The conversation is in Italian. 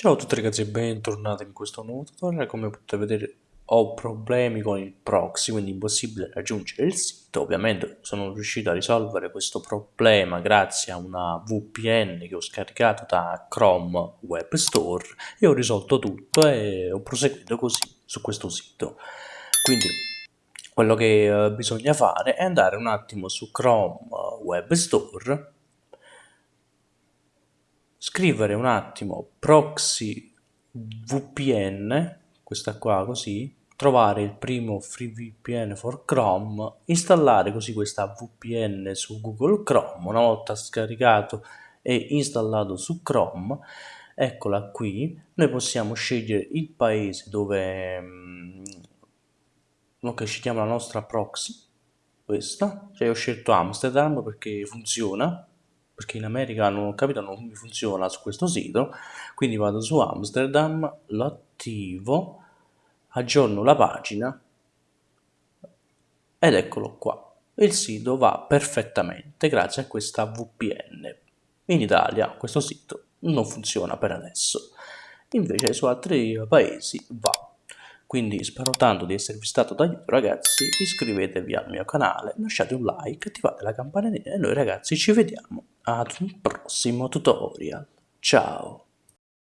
Ciao a tutti ragazzi e bentornati in questo nuovo tutorial, come potete vedere ho problemi con il proxy, quindi impossibile raggiungere il sito, ovviamente sono riuscito a risolvere questo problema grazie a una VPN che ho scaricato da Chrome Web Store e ho risolto tutto e ho proseguito così su questo sito. Quindi quello che eh, bisogna fare è andare un attimo su Chrome Web Store scrivere un attimo proxy VPN, questa qua così, trovare il primo free VPN for Chrome, installare così questa VPN su Google Chrome, una volta scaricato e installato su Chrome, eccola qui, noi possiamo scegliere il paese dove mm, ok, scegliamo la nostra proxy, questa, cioè ho scelto Amsterdam perché funziona, perché in America non ho capito non mi funziona su questo sito. Quindi vado su Amsterdam lo attivo aggiorno la pagina ed eccolo qua. Il sito va perfettamente grazie a questa VPN in Italia questo sito non funziona per adesso. Invece su altri paesi va. Quindi spero tanto di esservi stato d'aiuto ragazzi, iscrivetevi al mio canale, lasciate un like, attivate la campanellina e noi ragazzi ci vediamo ad un prossimo tutorial. Ciao!